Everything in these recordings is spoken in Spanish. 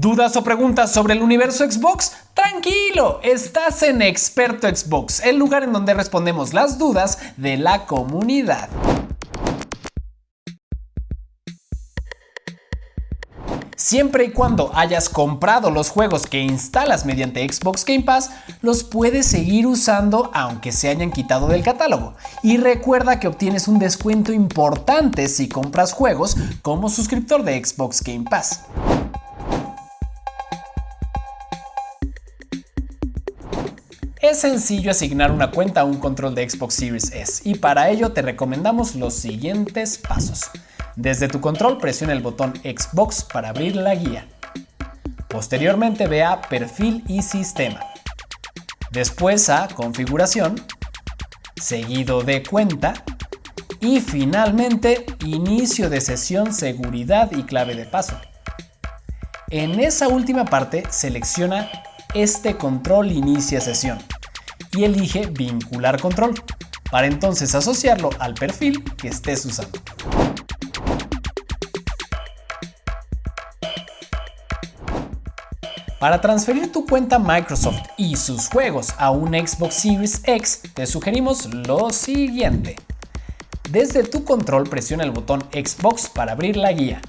¿Dudas o preguntas sobre el universo Xbox? Tranquilo, estás en Experto Xbox, el lugar en donde respondemos las dudas de la comunidad. Siempre y cuando hayas comprado los juegos que instalas mediante Xbox Game Pass, los puedes seguir usando aunque se hayan quitado del catálogo. Y recuerda que obtienes un descuento importante si compras juegos como suscriptor de Xbox Game Pass. Es sencillo asignar una cuenta a un control de Xbox Series S y para ello te recomendamos los siguientes pasos. Desde tu control presiona el botón Xbox para abrir la guía. Posteriormente ve a Perfil y Sistema. Después a Configuración, seguido de Cuenta y finalmente Inicio de sesión, Seguridad y clave de paso. En esa última parte selecciona este control inicia sesión y elige vincular control para entonces asociarlo al perfil que estés usando. Para transferir tu cuenta Microsoft y sus juegos a un Xbox Series X, te sugerimos lo siguiente. Desde tu control presiona el botón Xbox para abrir la guía.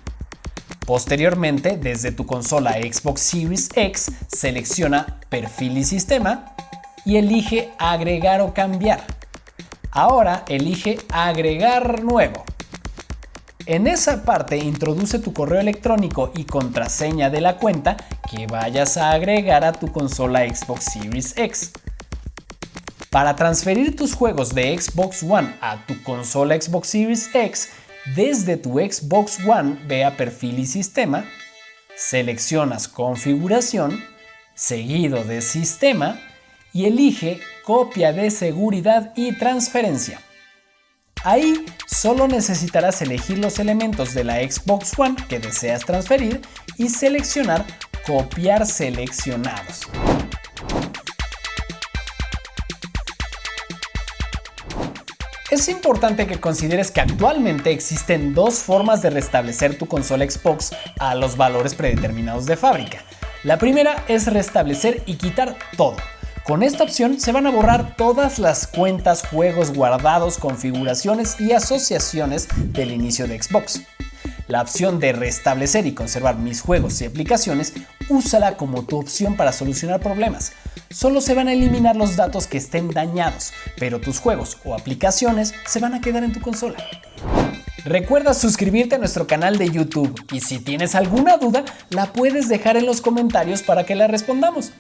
Posteriormente, desde tu consola Xbox Series X, selecciona Perfil y Sistema y elige Agregar o Cambiar. Ahora elige Agregar Nuevo. En esa parte introduce tu correo electrónico y contraseña de la cuenta que vayas a agregar a tu consola Xbox Series X. Para transferir tus juegos de Xbox One a tu consola Xbox Series X, desde tu Xbox One ve a Perfil y Sistema, seleccionas Configuración, seguido de Sistema y elige Copia de seguridad y transferencia. Ahí solo necesitarás elegir los elementos de la Xbox One que deseas transferir y seleccionar Copiar seleccionados. Es importante que consideres que actualmente existen dos formas de restablecer tu consola Xbox a los valores predeterminados de fábrica. La primera es restablecer y quitar todo. Con esta opción se van a borrar todas las cuentas, juegos guardados, configuraciones y asociaciones del inicio de Xbox. La opción de restablecer y conservar mis juegos y aplicaciones, úsala como tu opción para solucionar problemas. Solo se van a eliminar los datos que estén dañados, pero tus juegos o aplicaciones se van a quedar en tu consola. Recuerda suscribirte a nuestro canal de YouTube y si tienes alguna duda la puedes dejar en los comentarios para que la respondamos.